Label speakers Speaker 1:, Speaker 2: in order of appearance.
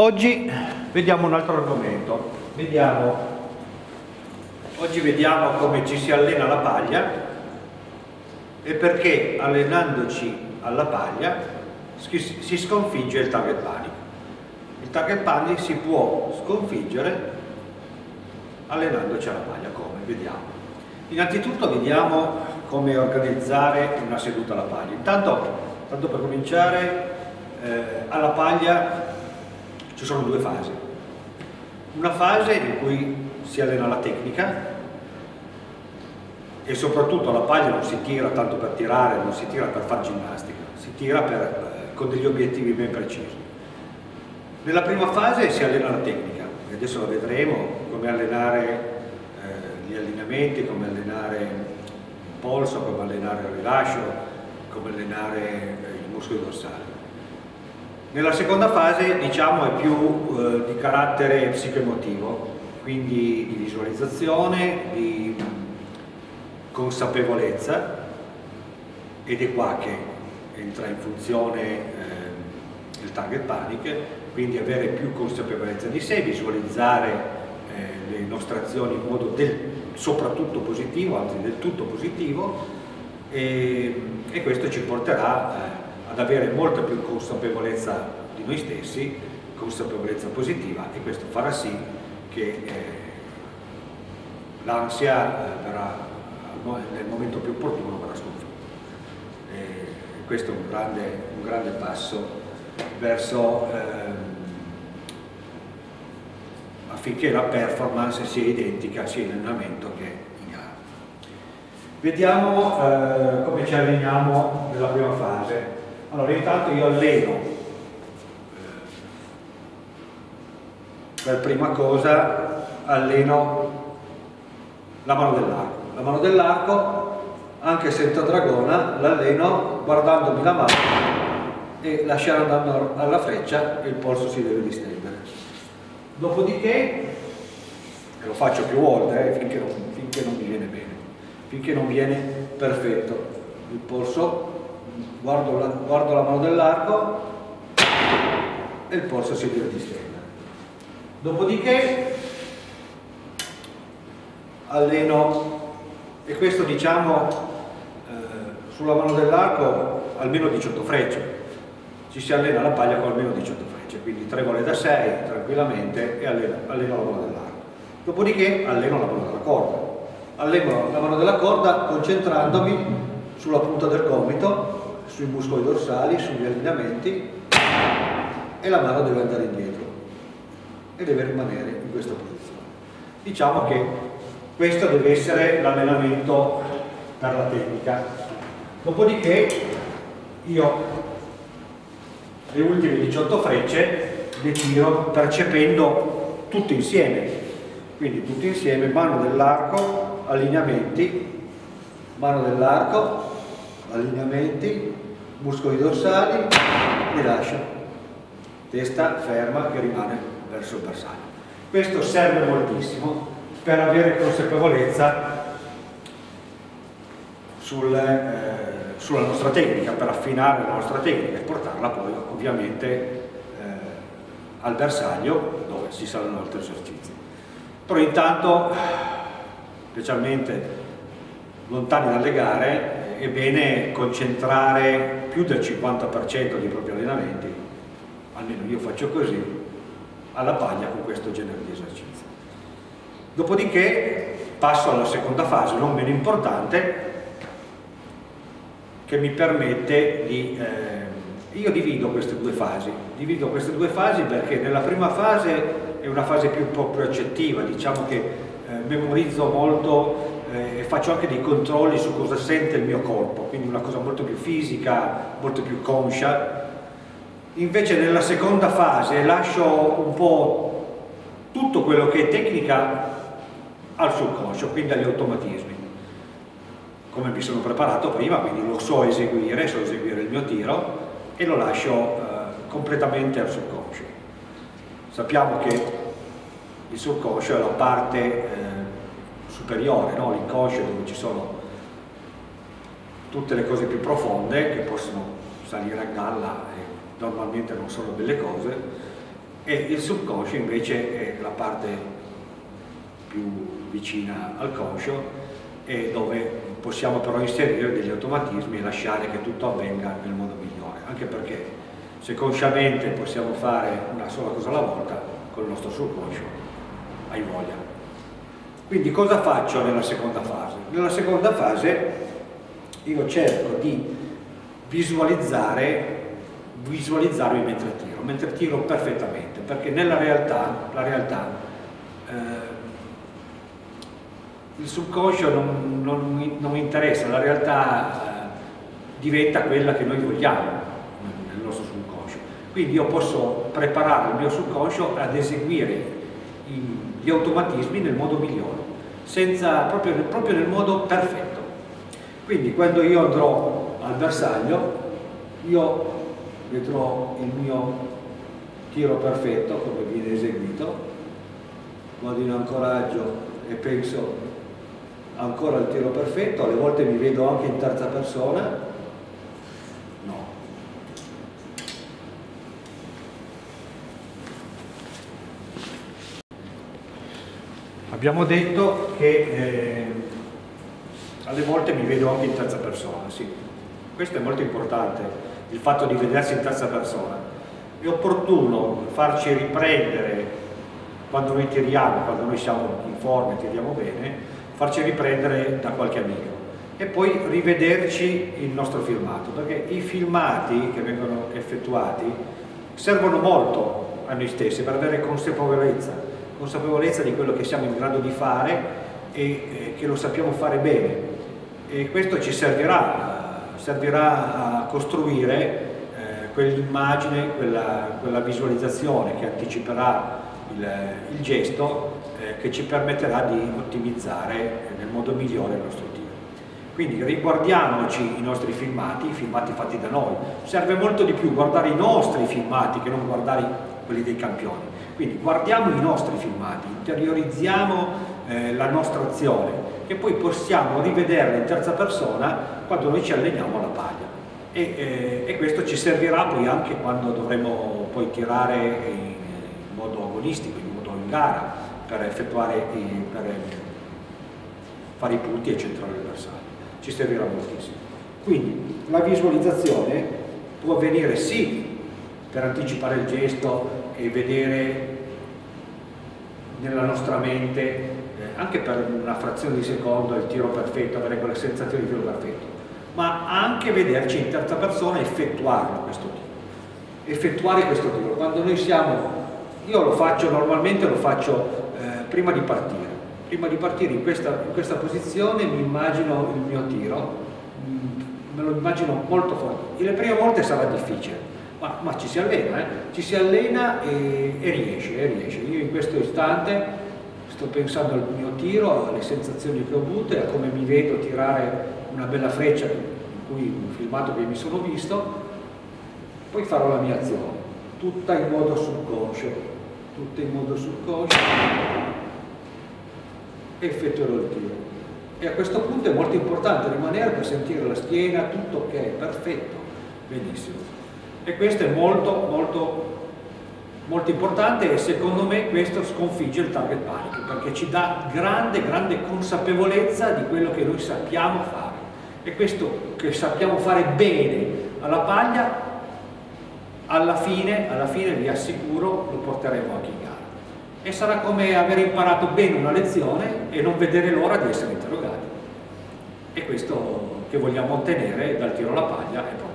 Speaker 1: Oggi vediamo un altro argomento. Vediamo, oggi vediamo come ci si allena la paglia e perché allenandoci alla paglia si sconfigge il target panic. Il target panic si può sconfiggere allenandoci alla paglia, come? Vediamo. Innanzitutto vediamo come organizzare una seduta alla paglia. Intanto, tanto per cominciare, eh, alla paglia ci sono due fasi. Una fase in cui si allena la tecnica e soprattutto la paglia non si tira tanto per tirare, non si tira per fare ginnastica, si tira per, eh, con degli obiettivi ben precisi. Nella prima fase si allena la tecnica, e adesso la vedremo, come allenare eh, gli allineamenti, come allenare il polso, come allenare il rilascio, come allenare eh, i muscoli dorsali. Nella seconda fase diciamo è più eh, di carattere psicoemotivo, quindi di visualizzazione, di consapevolezza ed è qua che entra in funzione eh, il target panic, quindi avere più consapevolezza di sé, visualizzare eh, le nostre azioni in modo del, soprattutto positivo, anzi del tutto positivo e, e questo ci porterà eh, ad avere molta più consapevolezza di noi stessi, consapevolezza positiva e questo farà sì che eh, l'ansia eh, verrà nel momento più opportuno verrà sconfitta. E questo è un grande, un grande passo verso ehm, affinché la performance sia identica sia in allenamento che in gara. Vediamo eh, come ci alleniamo nella prima fase. Allora intanto io alleno per prima cosa alleno la mano dell'arco. La mano dell'arco, anche senza dragona, l'alleno guardandomi la mano e lasciare andando alla freccia il polso si deve distendere. Dopodiché, e lo faccio più volte eh, finché, non, finché non mi viene bene, finché non viene perfetto il polso guardo la, guardo la mano dell'arco e il polso si distendere. Dopodiché alleno, e questo diciamo eh, sulla mano dell'arco almeno 18 frecce, ci si allena la paglia con almeno 18 frecce, quindi 3 vole da 6 tranquillamente e alleno, alleno la mano dell'arco. Dopodiché alleno la mano della corda. Alleno la mano della corda concentrandomi sulla punta del gomito sui muscoli dorsali, sugli allineamenti e la mano deve andare indietro e deve rimanere in questa posizione. Diciamo che questo deve essere l'allenamento per la tecnica. Dopodiché io le ultime 18 frecce le tiro percependo tutte insieme, quindi tutte insieme, mano dell'arco, allineamenti, mano dell'arco, allineamenti, muscoli dorsali, rilascio, testa ferma che rimane verso il bersaglio. Questo serve moltissimo per avere consapevolezza sul, eh, sulla nostra tecnica, per affinare la nostra tecnica e portarla poi ovviamente eh, al bersaglio dove si saranno altri esercizi. Però intanto, specialmente lontani dalle gare, è bene concentrare più del 50% dei propri allenamenti, almeno io faccio così, alla paglia con questo genere di esercizi. Dopodiché passo alla seconda fase, non meno importante, che mi permette di... Eh, io divido queste due fasi, divido queste due fasi perché nella prima fase è una fase più, più accettiva, diciamo che eh, memorizzo molto eh, faccio anche dei controlli su cosa sente il mio corpo, quindi una cosa molto più fisica, molto più conscia. Invece nella seconda fase lascio un po' tutto quello che è tecnica al subconscio, quindi agli automatismi. Come mi sono preparato prima, quindi lo so eseguire, so eseguire il mio tiro e lo lascio eh, completamente al subconscio. Sappiamo che il subconscio è la parte eh, superiore, no? l'inconscio dove ci sono tutte le cose più profonde che possono salire a galla e normalmente non sono belle cose e il subconscio invece è la parte più vicina al conscio e dove possiamo però inserire degli automatismi e lasciare che tutto avvenga nel modo migliore, anche perché se consciamente possiamo fare una sola cosa alla volta, con il nostro subconscio, hai voglia. Quindi cosa faccio nella seconda fase? Nella seconda fase io cerco di visualizzare visualizzarmi mentre tiro, mentre tiro perfettamente, perché nella realtà, la realtà eh, il subconscio non, non, non, mi interessa, la realtà eh, diventa quella che noi vogliamo nel nostro subconscio. Quindi io posso preparare il mio subconscio ad eseguire i, gli automatismi nel modo migliore, senza, proprio, proprio nel modo perfetto. Quindi quando io andrò al bersaglio, io vedrò il mio tiro perfetto come viene eseguito, vado in ancoraggio e penso ancora il tiro perfetto, alle volte mi vedo anche in terza persona, no. Abbiamo detto che eh, alle volte mi vedo anche in terza persona, sì. Questo è molto importante, il fatto di vedersi in terza persona. È opportuno farci riprendere quando noi tiriamo, quando noi siamo in forma e tiriamo bene, farci riprendere da qualche amico e poi rivederci il nostro filmato, perché i filmati che vengono effettuati servono molto a noi stessi per avere consapevolezza, consapevolezza di quello che siamo in grado di fare e eh, che lo sappiamo fare bene e questo ci servirà, servirà a costruire eh, quell'immagine, quella, quella, visualizzazione che anticiperà il, il gesto eh, che ci permetterà di ottimizzare nel modo migliore il nostro tiro. Quindi riguardiamoci i nostri filmati, i filmati fatti da noi. Serve molto di più guardare i nostri filmati che non guardare quelli dei campioni. Quindi guardiamo i nostri filmati, interiorizziamo eh, la nostra azione che poi possiamo rivederla in terza persona quando noi ci alleniamo alla paglia. E, eh, e questo ci servirà poi anche quando dovremo poi tirare in, modo agonistico, in modo in gara, per effettuare i, per fare i punti e centrare bersaglio. Ci servirà moltissimo. Quindi la visualizzazione può avvenire sì per anticipare il gesto e vedere nella nostra mente, eh, anche per una frazione di secondo, il tiro perfetto, avere quella sensazione di tiro perfetto, ma anche vederci in terza persona effettuare questo tiro. Effettuare questo tiro. Quando noi siamo, io lo faccio normalmente, lo faccio prima di partire. Prima di partire in questa, in questa posizione mi immagino il mio tiro, mm, me lo immagino molto forte. E le prime volte sarà difficile, ma, ma ci si allena, eh? ci si allena e, e, riesce, e riesce. Io in questo istante sto pensando al mio tiro, alle sensazioni che ho avute, a come mi vedo tirare una bella freccia, in cui un filmato che mi sono visto, poi farò la mia azione, tutta in modo subconscio, tutta in modo subconscio e effettuerò il tiro. E a questo punto è molto importante rimanere per sentire la schiena, tutto ok, perfetto, benissimo. E questo è molto, molto, molto importante e secondo me questo sconfigge il target panic perché ci dà grande, grande consapevolezza di quello che noi sappiamo fare. E questo che sappiamo fare bene alla paglia, alla fine, alla fine vi assicuro, lo porteremo anche in gara e sarà come aver imparato bene una lezione e non vedere l'ora di essere interrogati. E questo che vogliamo ottenere dal tiro alla paglia è proprio